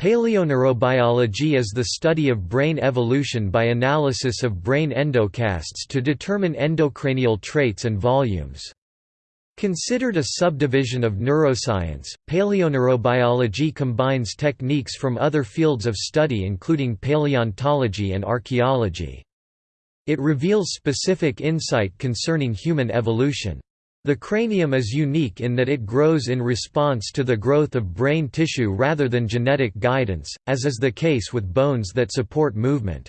Paleoneurobiology is the study of brain evolution by analysis of brain endocasts to determine endocranial traits and volumes. Considered a subdivision of neuroscience, paleoneurobiology combines techniques from other fields of study including paleontology and archaeology. It reveals specific insight concerning human evolution. The cranium is unique in that it grows in response to the growth of brain tissue rather than genetic guidance, as is the case with bones that support movement.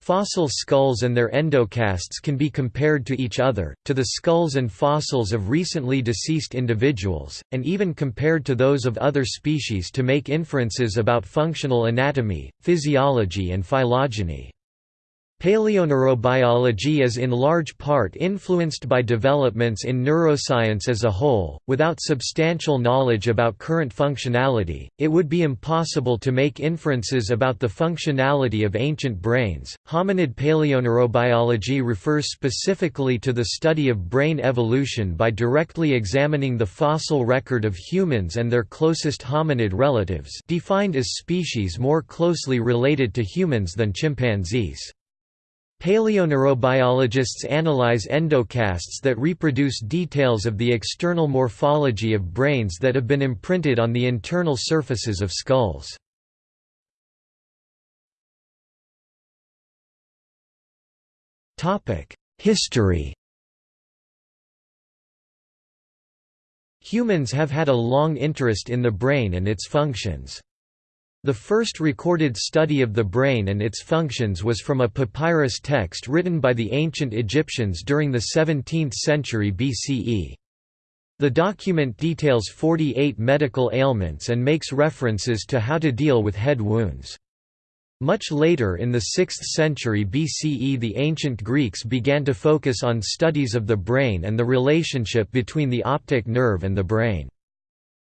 Fossil skulls and their endocasts can be compared to each other, to the skulls and fossils of recently deceased individuals, and even compared to those of other species to make inferences about functional anatomy, physiology and phylogeny. Paleoneurobiology is in large part influenced by developments in neuroscience as a whole. Without substantial knowledge about current functionality, it would be impossible to make inferences about the functionality of ancient brains. Hominid paleoneurobiology refers specifically to the study of brain evolution by directly examining the fossil record of humans and their closest hominid relatives, defined as species more closely related to humans than chimpanzees. Paleoneurobiologists analyze endocasts that reproduce details of the external morphology of brains that have been imprinted on the internal surfaces of skulls. History Humans have had a long interest in the brain and its functions. The first recorded study of the brain and its functions was from a papyrus text written by the ancient Egyptians during the 17th century BCE. The document details 48 medical ailments and makes references to how to deal with head wounds. Much later in the 6th century BCE the ancient Greeks began to focus on studies of the brain and the relationship between the optic nerve and the brain.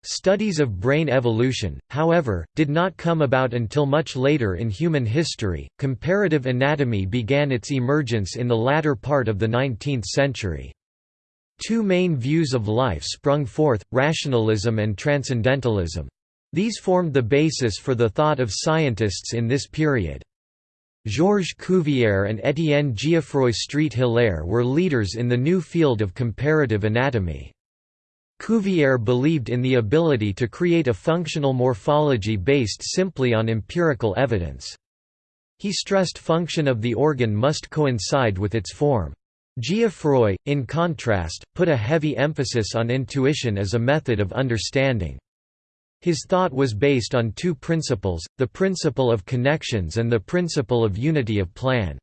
Studies of brain evolution, however, did not come about until much later in human history. Comparative anatomy began its emergence in the latter part of the 19th century. Two main views of life sprung forth rationalism and transcendentalism. These formed the basis for the thought of scientists in this period. Georges Cuvier and Étienne Geoffroy Street-Hilaire were leaders in the new field of comparative anatomy. Cuvier believed in the ability to create a functional morphology based simply on empirical evidence. He stressed function of the organ must coincide with its form. Geoffroy, in contrast, put a heavy emphasis on intuition as a method of understanding. His thought was based on two principles, the principle of connections and the principle of unity of plan.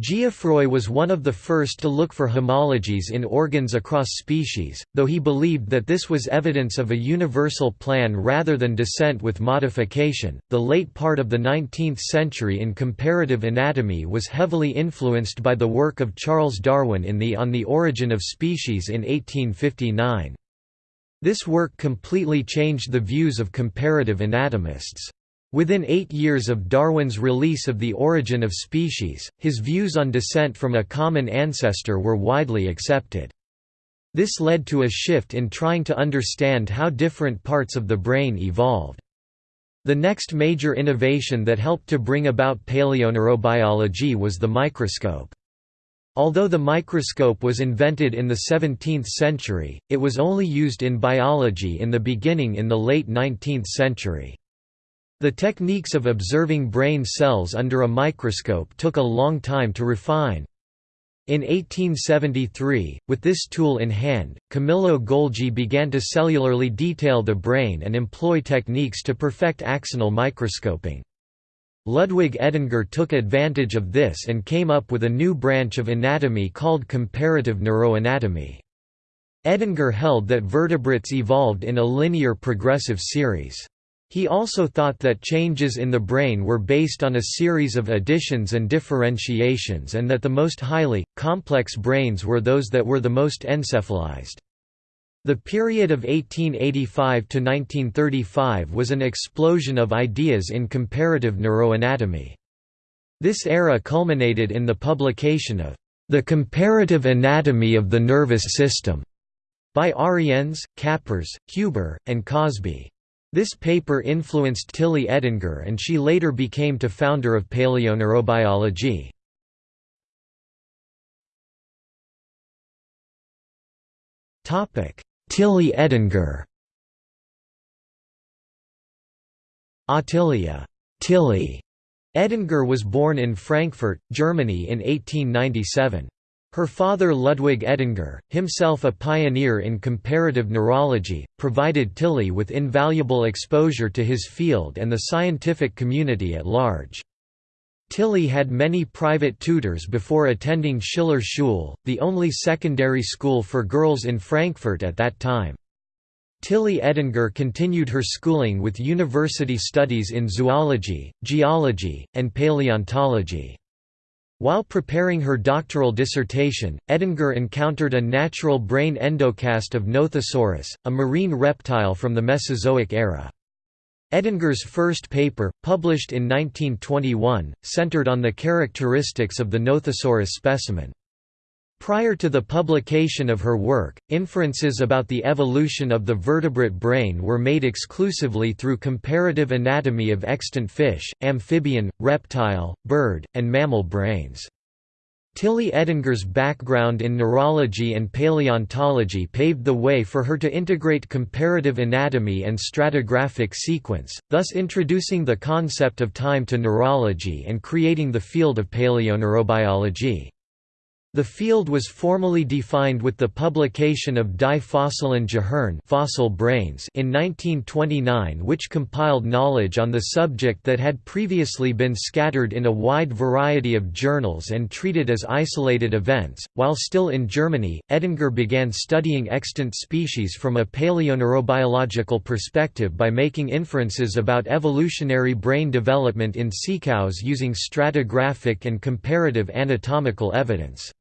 Geoffroy was one of the first to look for homologies in organs across species, though he believed that this was evidence of a universal plan rather than descent with modification. The late part of the 19th century in comparative anatomy was heavily influenced by the work of Charles Darwin in the On the Origin of Species in 1859. This work completely changed the views of comparative anatomists. Within eight years of Darwin's release of The Origin of Species, his views on descent from a common ancestor were widely accepted. This led to a shift in trying to understand how different parts of the brain evolved. The next major innovation that helped to bring about paleoneurobiology was the microscope. Although the microscope was invented in the 17th century, it was only used in biology in the beginning in the late 19th century. The techniques of observing brain cells under a microscope took a long time to refine. In 1873, with this tool in hand, Camillo Golgi began to cellularly detail the brain and employ techniques to perfect axonal microscoping. Ludwig Edinger took advantage of this and came up with a new branch of anatomy called comparative neuroanatomy. Edinger held that vertebrates evolved in a linear progressive series. He also thought that changes in the brain were based on a series of additions and differentiations and that the most highly, complex brains were those that were the most encephalized. The period of 1885 to 1935 was an explosion of ideas in comparative neuroanatomy. This era culminated in the publication of The Comparative Anatomy of the Nervous System by Ariens, Kappers, Huber, and Crosby. This paper influenced Tilly Edinger and she later became to founder of paleoneurobiology. Tilly Edinger Ottilia Tilly Edinger was born in Frankfurt, Germany in 1897. Her father Ludwig Edinger, himself a pioneer in comparative neurology, provided Tilly with invaluable exposure to his field and the scientific community at large. Tilly had many private tutors before attending Schiller Schule, the only secondary school for girls in Frankfurt at that time. Tilly Edinger continued her schooling with university studies in zoology, geology, and paleontology. While preparing her doctoral dissertation, Edinger encountered a natural brain endocast of Nothosaurus, a marine reptile from the Mesozoic era. Edinger's first paper, published in 1921, centered on the characteristics of the Nothosaurus specimen. Prior to the publication of her work, inferences about the evolution of the vertebrate brain were made exclusively through comparative anatomy of extant fish, amphibian, reptile, bird, and mammal brains. Tilly Edinger's background in neurology and paleontology paved the way for her to integrate comparative anatomy and stratigraphic sequence, thus introducing the concept of time to neurology and creating the field of paleoneurobiology. The field was formally defined with the publication of Die Fossilen Gehirn fossil brains in 1929 which compiled knowledge on the subject that had previously been scattered in a wide variety of journals and treated as isolated events. While still in Germany, Edinger began studying extant species from a paleoneurobiological perspective by making inferences about evolutionary brain development in sea cows using stratigraphic and comparative anatomical evidence.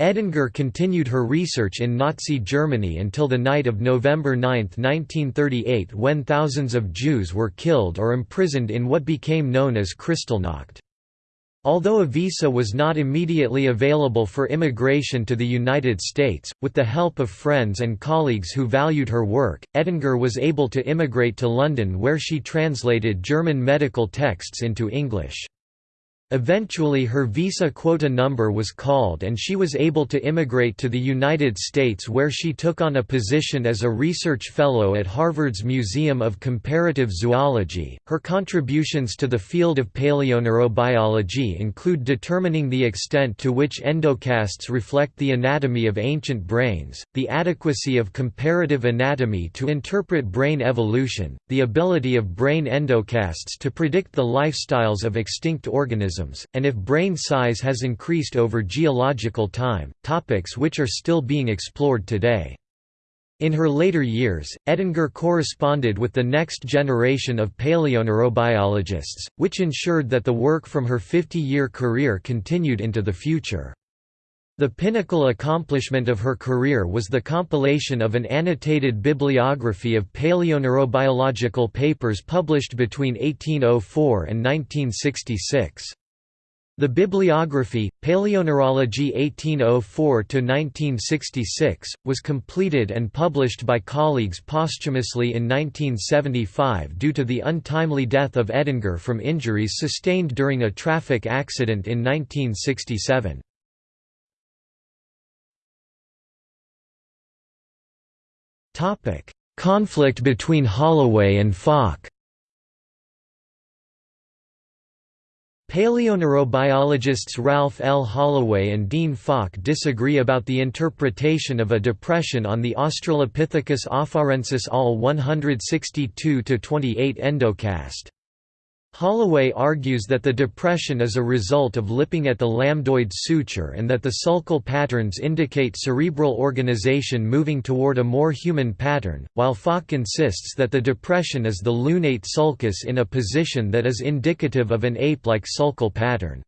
Edinger continued her research in Nazi Germany until the night of November 9, 1938 when thousands of Jews were killed or imprisoned in what became known as Kristallnacht. Although a visa was not immediately available for immigration to the United States, with the help of friends and colleagues who valued her work, Edinger was able to immigrate to London where she translated German medical texts into English. Eventually her visa quota number was called and she was able to immigrate to the United States where she took on a position as a research fellow at Harvard's Museum of Comparative Zoology. Her contributions to the field of paleoneurobiology include determining the extent to which endocasts reflect the anatomy of ancient brains, the adequacy of comparative anatomy to interpret brain evolution, the ability of brain endocasts to predict the lifestyles of extinct organisms organisms, and if brain size has increased over geological time, topics which are still being explored today. In her later years, Edinger corresponded with the next generation of paleoneurobiologists, which ensured that the work from her 50-year career continued into the future. The pinnacle accomplishment of her career was the compilation of an annotated bibliography of paleoneurobiological papers published between 1804 and 1966. The bibliography, Paleoneurology 1804–1966, was completed and published by colleagues posthumously in 1975 due to the untimely death of Edinger from injuries sustained during a traffic accident in 1967. Conflict between Holloway and Falk Paleoneurobiologists Ralph L. Holloway and Dean Falk disagree about the interpretation of a depression on the Australopithecus afarensis AL 162-28 endocast. Holloway argues that the depression is a result of lipping at the lambdoid suture and that the sulcal patterns indicate cerebral organization moving toward a more human pattern, while Falk insists that the depression is the lunate sulcus in a position that is indicative of an ape-like sulcal pattern.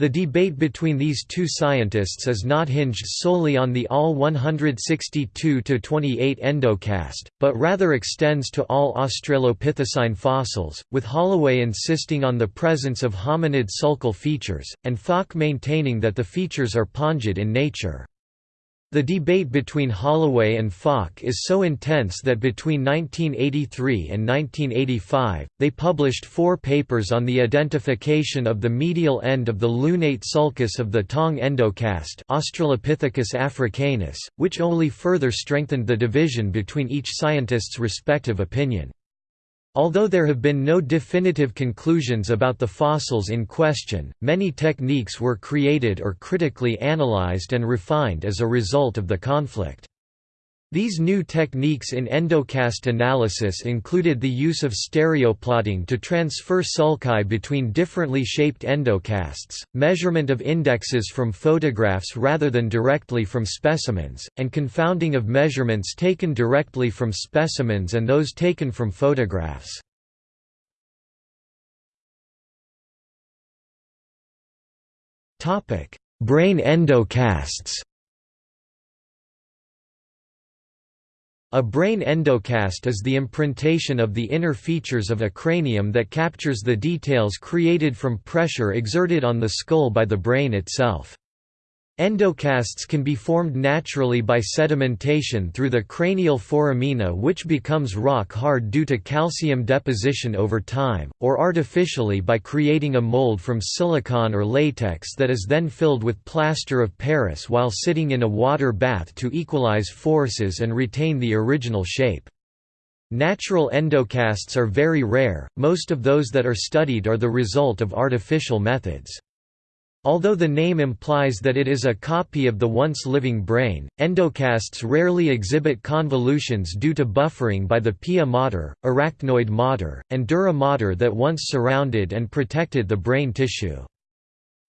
The debate between these two scientists is not hinged solely on the all 162–28 endocast, but rather extends to all Australopithecine fossils, with Holloway insisting on the presence of hominid sulcal features, and Falk maintaining that the features are pongid in nature. The debate between Holloway and Falk is so intense that between 1983 and 1985, they published four papers on the identification of the medial end of the lunate sulcus of the Taung endocast Australopithecus africanus, which only further strengthened the division between each scientist's respective opinion. Although there have been no definitive conclusions about the fossils in question, many techniques were created or critically analyzed and refined as a result of the conflict. These new techniques in endocast analysis included the use of stereoplotting to transfer sulci between differently shaped endocasts, measurement of indexes from photographs rather than directly from specimens, and confounding of measurements taken directly from specimens and those taken from photographs. Brain endocasts A brain endocast is the imprintation of the inner features of a cranium that captures the details created from pressure exerted on the skull by the brain itself. Endocasts can be formed naturally by sedimentation through the cranial foramina which becomes rock hard due to calcium deposition over time, or artificially by creating a mold from silicon or latex that is then filled with plaster of Paris while sitting in a water bath to equalize forces and retain the original shape. Natural endocasts are very rare, most of those that are studied are the result of artificial methods. Although the name implies that it is a copy of the once living brain, endocasts rarely exhibit convolutions due to buffering by the pia mater, arachnoid mater, and dura mater that once surrounded and protected the brain tissue.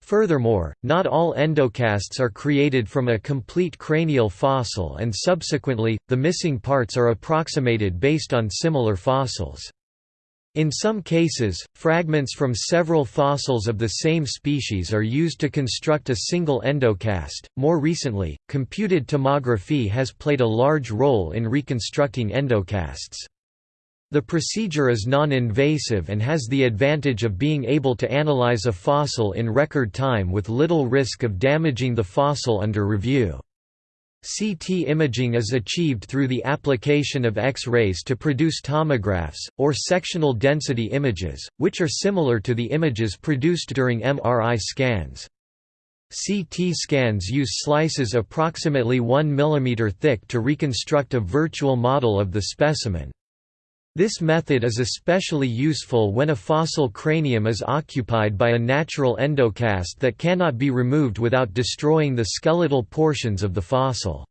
Furthermore, not all endocasts are created from a complete cranial fossil and subsequently, the missing parts are approximated based on similar fossils. In some cases, fragments from several fossils of the same species are used to construct a single endocast. More recently, computed tomography has played a large role in reconstructing endocasts. The procedure is non-invasive and has the advantage of being able to analyze a fossil in record time with little risk of damaging the fossil under review. CT imaging is achieved through the application of X-rays to produce tomographs, or sectional density images, which are similar to the images produced during MRI scans. CT scans use slices approximately 1 mm thick to reconstruct a virtual model of the specimen. This method is especially useful when a fossil cranium is occupied by a natural endocast that cannot be removed without destroying the skeletal portions of the fossil.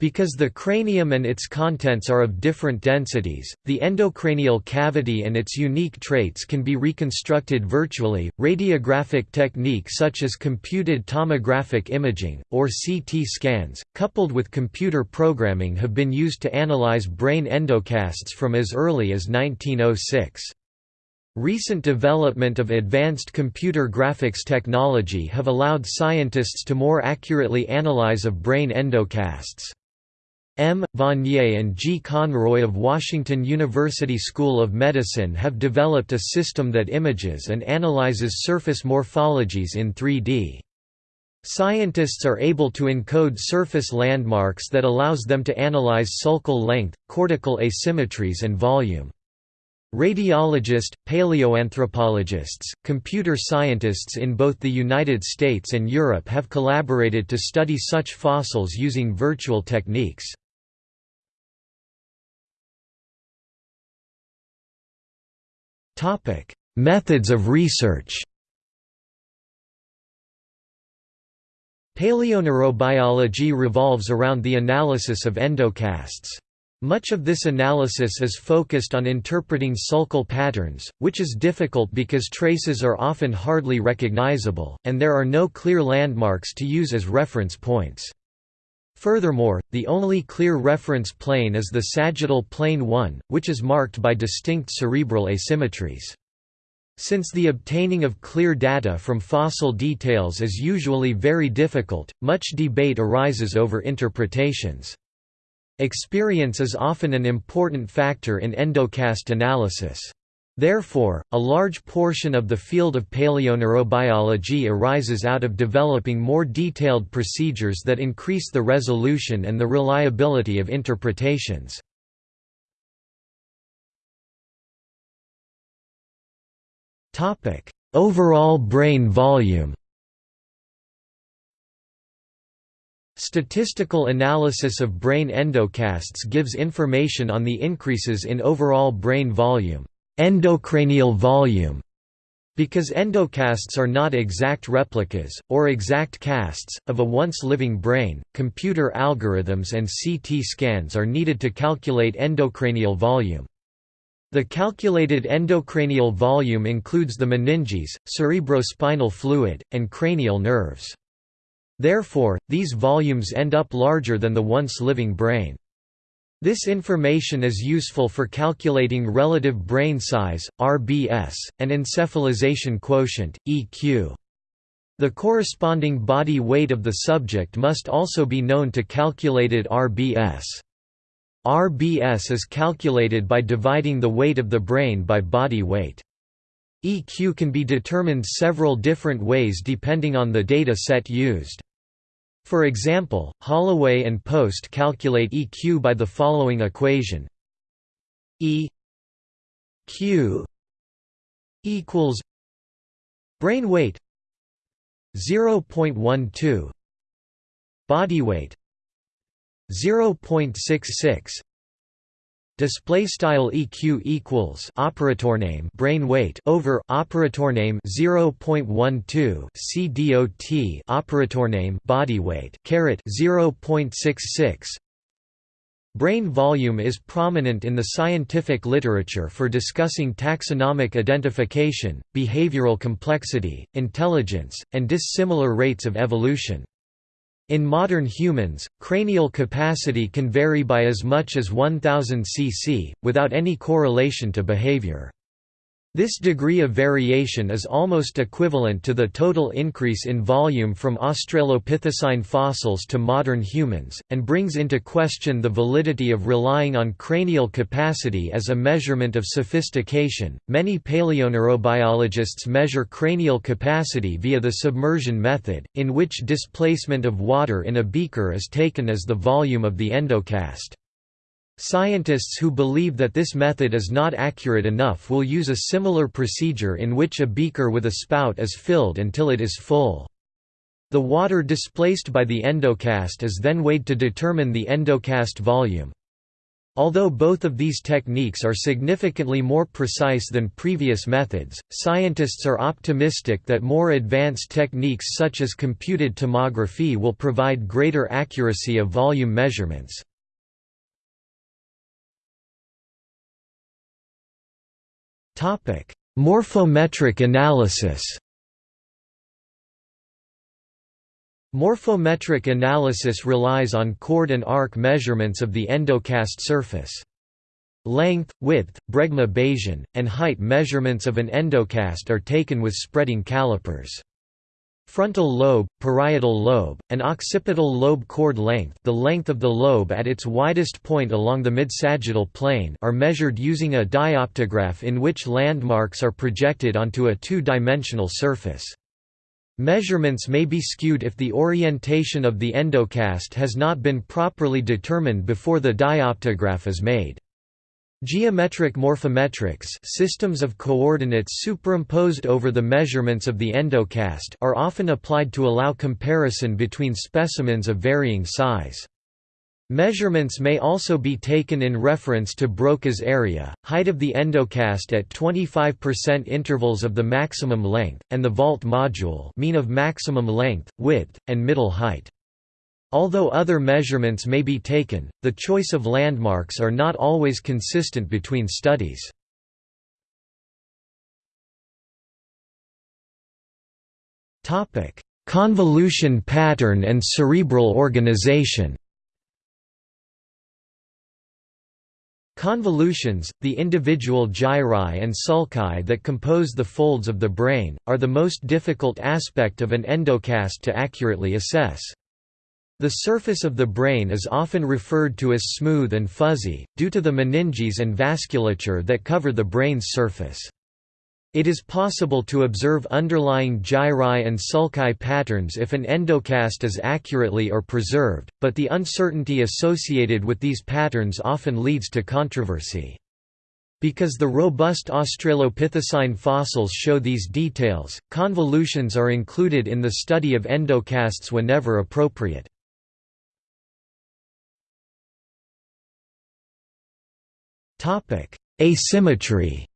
Because the cranium and its contents are of different densities, the endocranial cavity and its unique traits can be reconstructed virtually. Radiographic techniques such as computed tomographic imaging, or CT scans, coupled with computer programming have been used to analyze brain endocasts from as early as 1906. Recent development of advanced computer graphics technology have allowed scientists to more accurately analyze of brain endocasts. M. Vanier and G. Conroy of Washington University School of Medicine have developed a system that images and analyzes surface morphologies in 3D. Scientists are able to encode surface landmarks that allows them to analyze sulcal length, cortical asymmetries and volume. Radiologist, paleoanthropologists, computer scientists in both the United States and Europe have collaborated to study such fossils using virtual techniques. Methods of research Paleoneurobiology revolves around the analysis of endocasts. Much of this analysis is focused on interpreting sulcal patterns, which is difficult because traces are often hardly recognizable, and there are no clear landmarks to use as reference points. Furthermore, the only clear reference plane is the sagittal plane 1, which is marked by distinct cerebral asymmetries. Since the obtaining of clear data from fossil details is usually very difficult, much debate arises over interpretations. Experience is often an important factor in endocast analysis. Therefore, a large portion of the field of paleoneurobiology arises out of developing more detailed procedures that increase the resolution and the reliability of interpretations. Overall brain volume Statistical analysis of brain endocasts gives information on the increases in overall brain volume endocranial volume because endocasts are not exact replicas, or exact casts, of a once living brain, computer algorithms and CT scans are needed to calculate endocranial volume. The calculated endocranial volume includes the meninges, cerebrospinal fluid, and cranial nerves. Therefore, these volumes end up larger than the once living brain. This information is useful for calculating relative brain size, RBS, and encephalization quotient, EQ. The corresponding body weight of the subject must also be known to calculated RBS. RBS is calculated by dividing the weight of the brain by body weight. EQ can be determined several different ways depending on the data set used. For example, Holloway and Post calculate EQ by the following equation. E Q equals brain weight 0.12 body weight 0.66 Display style EQ equals operator name brain weight over operator name 0.12 CDOT operator name body weight caret 0.66 Brain volume is prominent in the scientific literature for discussing taxonomic identification, behavioral complexity, intelligence, and dissimilar rates of evolution. In modern humans, cranial capacity can vary by as much as 1000 cc, without any correlation to behavior. This degree of variation is almost equivalent to the total increase in volume from Australopithecine fossils to modern humans, and brings into question the validity of relying on cranial capacity as a measurement of sophistication. Many paleoneurobiologists measure cranial capacity via the submersion method, in which displacement of water in a beaker is taken as the volume of the endocast. Scientists who believe that this method is not accurate enough will use a similar procedure in which a beaker with a spout is filled until it is full. The water displaced by the endocast is then weighed to determine the endocast volume. Although both of these techniques are significantly more precise than previous methods, scientists are optimistic that more advanced techniques such as computed tomography will provide greater accuracy of volume measurements. Morphometric analysis Morphometric analysis relies on chord and arc measurements of the endocast surface. Length, width, bregma basion, and height measurements of an endocast are taken with spreading calipers. Frontal lobe, parietal lobe, and occipital lobe chord length the length of the lobe at its widest point along the midsagittal plane are measured using a dioptograph in which landmarks are projected onto a two-dimensional surface. Measurements may be skewed if the orientation of the endocast has not been properly determined before the dioptograph is made. Geometric morphometrics systems of coordinates superimposed over the measurements of the endocast are often applied to allow comparison between specimens of varying size. Measurements may also be taken in reference to Broca's area, height of the endocast at 25% intervals of the maximum length, and the vault module mean of maximum length, width, and middle height. Although other measurements may be taken, the choice of landmarks are not always consistent between studies. Convolution pattern and cerebral organization Convolutions, the individual gyri and sulci that compose the folds of the brain, are the most difficult aspect of an endocast to accurately assess. The surface of the brain is often referred to as smooth and fuzzy, due to the meninges and vasculature that cover the brain's surface. It is possible to observe underlying gyri and sulci patterns if an endocast is accurately or preserved, but the uncertainty associated with these patterns often leads to controversy. Because the robust Australopithecine fossils show these details, convolutions are included in the study of endocasts whenever appropriate. Asymmetry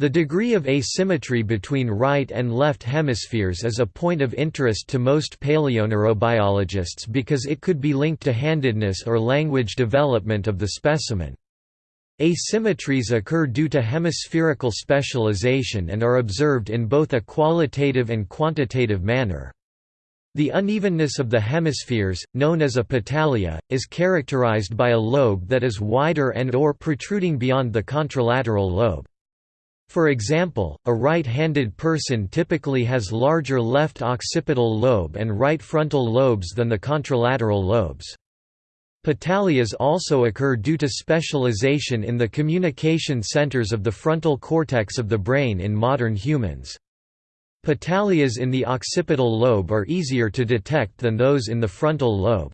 The degree of asymmetry between right and left hemispheres is a point of interest to most paleoneurobiologists because it could be linked to handedness or language development of the specimen. Asymmetries occur due to hemispherical specialization and are observed in both a qualitative and quantitative manner. The unevenness of the hemispheres, known as a petalia, is characterized by a lobe that is wider and or protruding beyond the contralateral lobe. For example, a right-handed person typically has larger left occipital lobe and right frontal lobes than the contralateral lobes. Petalias also occur due to specialization in the communication centers of the frontal cortex of the brain in modern humans. Petalias in the occipital lobe are easier to detect than those in the frontal lobe.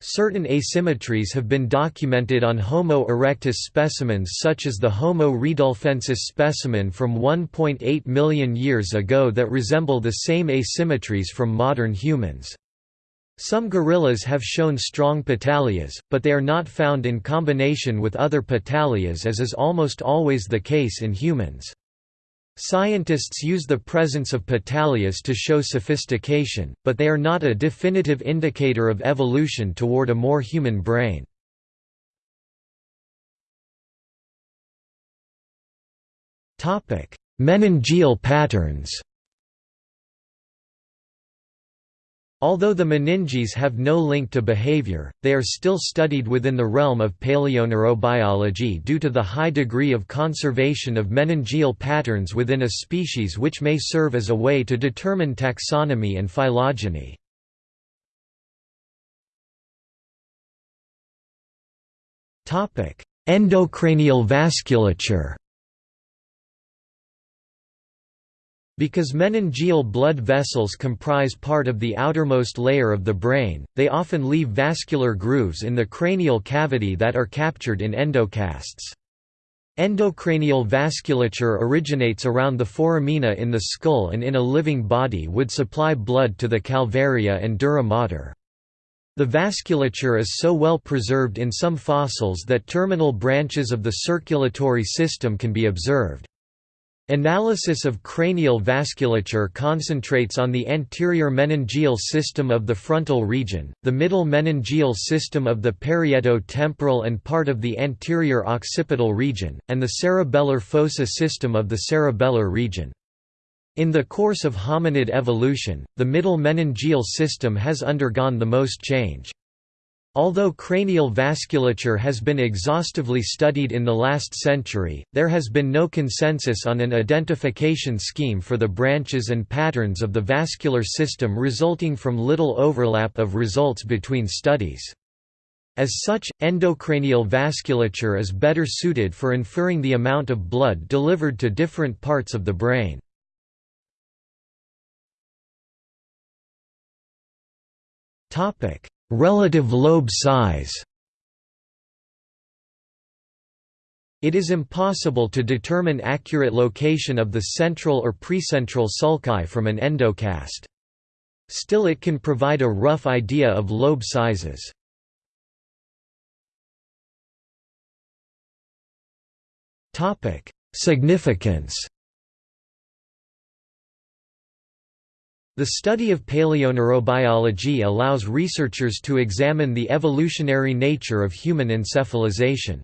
Certain asymmetries have been documented on Homo erectus specimens such as the Homo rudolfensis specimen from 1.8 million years ago that resemble the same asymmetries from modern humans. Some gorillas have shown strong petalias, but they are not found in combination with other petalias as is almost always the case in humans. Scientists use the presence of petalias to show sophistication, but they are not a definitive indicator of evolution toward a more human brain. Meningeal patterns Although the meninges have no link to behavior, they are still studied within the realm of paleoneurobiology due to the high degree of conservation of meningeal patterns within a species which may serve as a way to determine taxonomy and phylogeny. Endocranial vasculature Because meningeal blood vessels comprise part of the outermost layer of the brain, they often leave vascular grooves in the cranial cavity that are captured in endocasts. Endocranial vasculature originates around the foramina in the skull and in a living body would supply blood to the calvaria and dura mater. The vasculature is so well preserved in some fossils that terminal branches of the circulatory system can be observed. Analysis of cranial vasculature concentrates on the anterior meningeal system of the frontal region, the middle meningeal system of the parieto-temporal and part of the anterior occipital region, and the cerebellar fossa system of the cerebellar region. In the course of hominid evolution, the middle meningeal system has undergone the most change. Although cranial vasculature has been exhaustively studied in the last century, there has been no consensus on an identification scheme for the branches and patterns of the vascular system resulting from little overlap of results between studies. As such, endocranial vasculature is better suited for inferring the amount of blood delivered to different parts of the brain. Topic Relative lobe size It is impossible to determine accurate location of the central or precentral sulci from an endocast. Still it can provide a rough idea of lobe sizes. Significance The study of paleoneurobiology allows researchers to examine the evolutionary nature of human encephalization.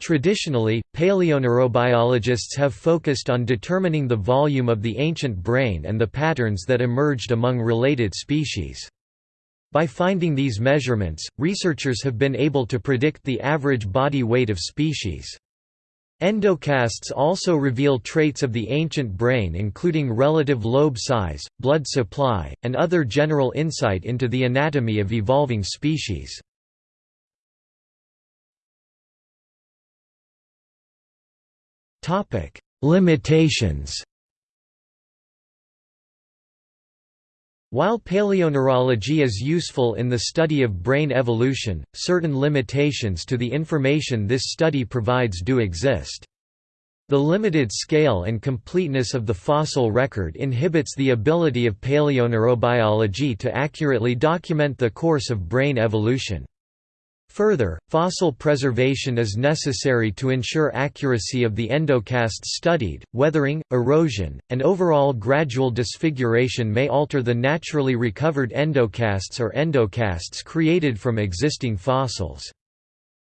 Traditionally, paleoneurobiologists have focused on determining the volume of the ancient brain and the patterns that emerged among related species. By finding these measurements, researchers have been able to predict the average body weight of species. Endocasts also reveal traits of the ancient brain including relative lobe size, blood supply, and other general insight into the anatomy of evolving species. Limitations While paleoneurology is useful in the study of brain evolution, certain limitations to the information this study provides do exist. The limited scale and completeness of the fossil record inhibits the ability of paleoneurobiology to accurately document the course of brain evolution. Further, fossil preservation is necessary to ensure accuracy of the endocasts studied. Weathering, erosion, and overall gradual disfiguration may alter the naturally recovered endocasts or endocasts created from existing fossils.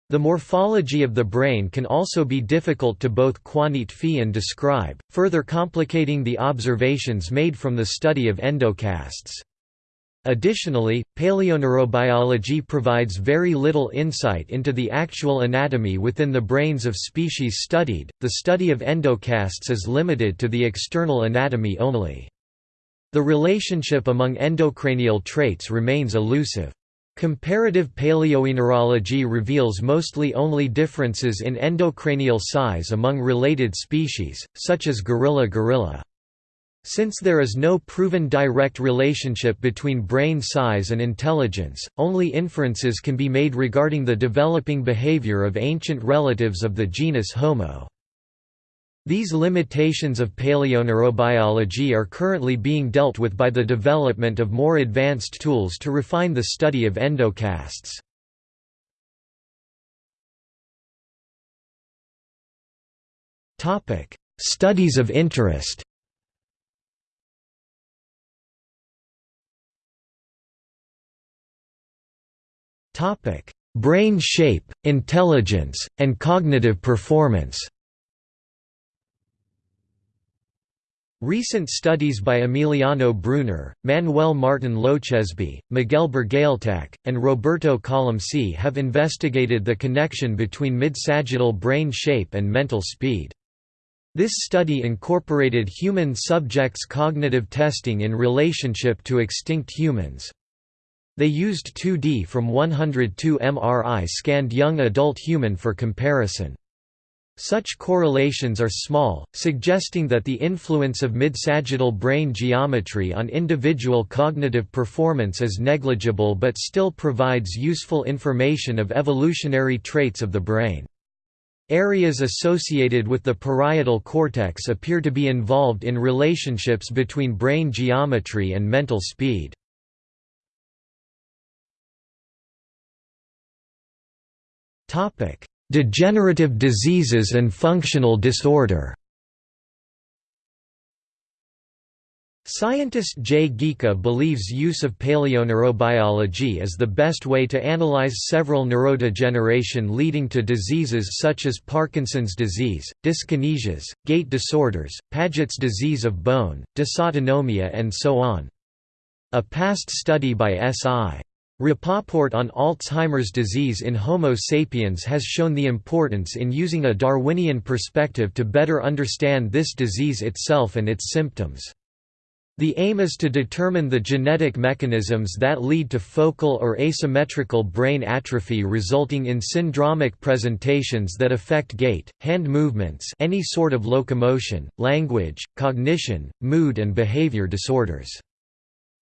The morphology of the brain can also be difficult to both quantify and describe, further complicating the observations made from the study of endocasts. Additionally, paleoneurobiology provides very little insight into the actual anatomy within the brains of species studied. The study of endocasts is limited to the external anatomy only. The relationship among endocranial traits remains elusive. Comparative paleoneurology reveals mostly only differences in endocranial size among related species, such as gorilla-gorilla. Since there is no proven direct relationship between brain size and intelligence, only inferences can be made regarding the developing behavior of ancient relatives of the genus Homo. These limitations of paleoneurobiology are currently being dealt with by the development of more advanced tools to refine the study of endocasts. Studies of interest Brain shape, intelligence, and cognitive performance Recent studies by Emiliano Brunner, Manuel Martin Lochesby, Miguel Burgaleta, and Roberto Colomci have investigated the connection between mid-sagittal brain shape and mental speed. This study incorporated human subjects' cognitive testing in relationship to extinct humans. They used 2D from 102 MRI scanned young adult human for comparison. Such correlations are small, suggesting that the influence of mid-sagittal brain geometry on individual cognitive performance is negligible but still provides useful information of evolutionary traits of the brain. Areas associated with the parietal cortex appear to be involved in relationships between brain geometry and mental speed. Topic: Degenerative diseases and functional disorder. Scientist Jay Ghika believes use of paleoneurobiology is the best way to analyze several neurodegeneration leading to diseases such as Parkinson's disease, dyskinesias, gait disorders, Paget's disease of bone, dysautonomia and so on. A past study by S.I. Rapoport on Alzheimer's disease in Homo sapiens has shown the importance in using a Darwinian perspective to better understand this disease itself and its symptoms. The aim is to determine the genetic mechanisms that lead to focal or asymmetrical brain atrophy resulting in syndromic presentations that affect gait, hand movements any sort of locomotion, language, cognition, mood and behavior disorders.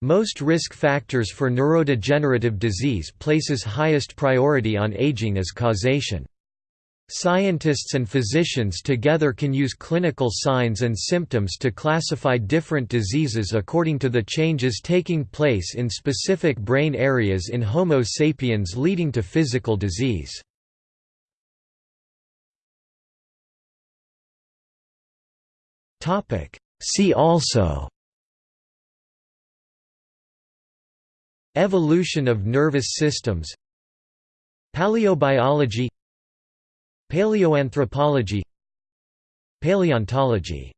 Most risk factors for neurodegenerative disease places highest priority on aging as causation. Scientists and physicians together can use clinical signs and symptoms to classify different diseases according to the changes taking place in specific brain areas in Homo sapiens leading to physical disease. See also Evolution of nervous systems Paleobiology Paleoanthropology Paleontology